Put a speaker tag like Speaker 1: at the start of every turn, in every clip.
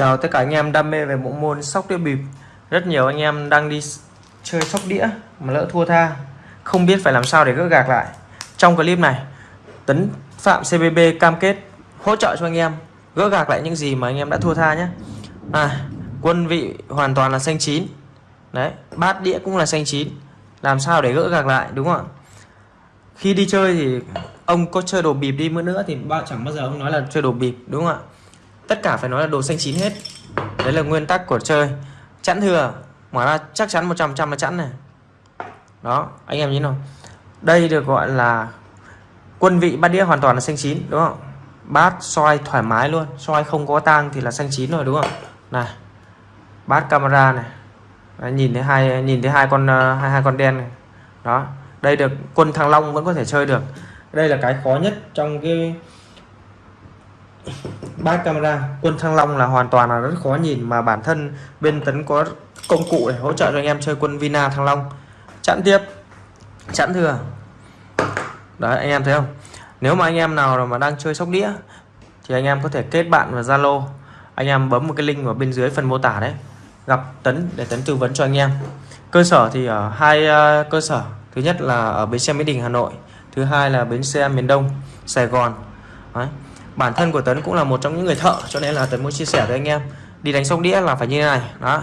Speaker 1: Chào tất cả anh em đam mê về bộ môn sóc đĩa bịp. Rất nhiều anh em đang đi chơi sóc đĩa mà lỡ thua tha. Không biết phải làm sao để gỡ gạc lại. Trong clip này Tấn Phạm CBB cam kết hỗ trợ cho anh em gỡ gạc lại những gì mà anh em đã thua tha nhé. À, Quân vị hoàn toàn là xanh chín. Đấy, bát đĩa cũng là xanh chín. Làm sao để gỡ gạc lại đúng không ạ? Khi đi chơi thì ông có chơi đồ bịp đi nữa thì bao chẳng bao giờ ông nói là chơi đồ bịp đúng không ạ? Tất cả phải nói là đồ xanh chín hết. Đấy là nguyên tắc của chơi. Chẵn thừa mở ra chắc chắn 100 trăm là chẵn này. Đó anh em nhìn nào. Đây được gọi là quân vị bát đĩa hoàn toàn là xanh chín đúng không? Bát soi thoải mái luôn soi không có tang thì là xanh chín rồi đúng không? Này bát camera này. Đấy, nhìn thấy hai nhìn thấy hai con hai hai con đen này. Đó đây được quân thăng long vẫn có thể chơi được. Đây là cái khó nhất trong cái bát camera, quân thăng long là hoàn toàn là rất khó nhìn mà bản thân bên tấn có công cụ để hỗ trợ cho anh em chơi quân vina thăng long. Chặn tiếp. Chặn thừa. Đấy, anh em thấy không? Nếu mà anh em nào mà đang chơi sóc đĩa thì anh em có thể kết bạn vào zalo. Anh em bấm một cái link ở bên dưới phần mô tả đấy. Gặp tấn để tấn tư vấn cho anh em. Cơ sở thì ở hai ờ, cơ sở. Thứ nhất là ở bến xe mỹ đình, hà nội. Thứ hai là bến xe miền đông, sài gòn. Đấy bản thân của Tấn cũng là một trong những người thợ, cho nên là Tấn muốn chia sẻ với anh em. Đi đánh sóc đĩa là phải như thế này, đó.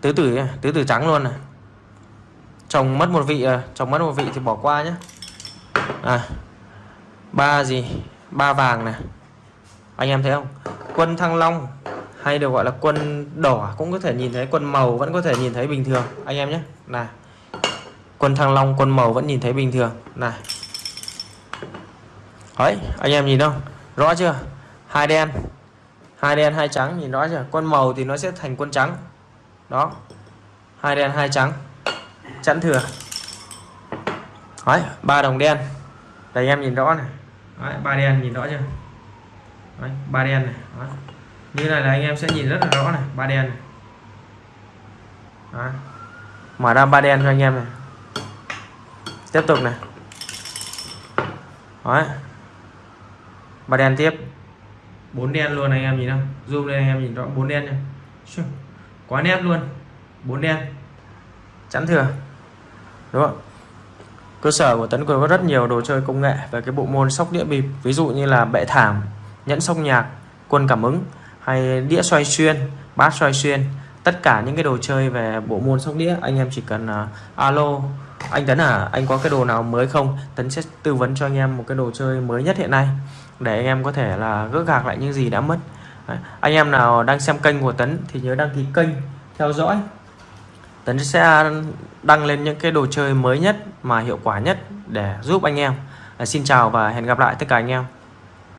Speaker 1: Tứ tử tứ tử trắng luôn này. Chồng mất một vị à, chồng mất một vị thì bỏ qua nhé à ba gì? Ba vàng này. Anh em thấy không? Quân thăng long, hay được gọi là quân đỏ, cũng có thể nhìn thấy. Quân màu vẫn có thể nhìn thấy bình thường. Anh em nhé này. Quân thăng long, quân màu vẫn nhìn thấy bình thường. Này. Đấy anh em nhìn không? Rõ chưa? Hai đen. Hai đen hai trắng nhìn rõ chưa? Con màu thì nó sẽ thành quân trắng. Đó. Hai đen hai trắng. Chẵn thừa. Đấy ba đồng đen. Đây em nhìn rõ này. Đấy, ba đen nhìn rõ chưa? Đấy, ba đen này. Đấy. như này là anh em sẽ nhìn rất là rõ này. Ba đen này. Đấy. mở ra ba đen cho anh em này. Tiếp tục này. Đấy ba đen tiếp. Bốn đen luôn anh em nhìn không zoom lên anh em nhìn rõ. Bốn đen này quá nét luôn. Bốn đen. Chắn thừa. Đúng không? Cơ sở của tấn quyền có rất nhiều đồ chơi công nghệ về cái bộ môn sóc đĩa bịp. Ví dụ như là bệ thảm nhẫn sóc nhạc quân cảm ứng hay đĩa xoay xuyên bát xoay xuyên tất cả những cái đồ chơi về bộ môn sóc đĩa anh em chỉ cần uh, alo anh Tấn à anh có cái đồ nào mới không? Tấn sẽ tư vấn cho anh em một cái đồ chơi mới nhất hiện nay để anh em có thể là gỡ gạc lại những gì đã mất. Đấy. anh em nào đang xem kênh của Tấn thì nhớ đăng ký kênh theo dõi. Tấn sẽ đăng lên những cái đồ chơi mới nhất mà hiệu quả nhất để giúp anh em. À, xin chào và hẹn gặp lại tất cả anh em.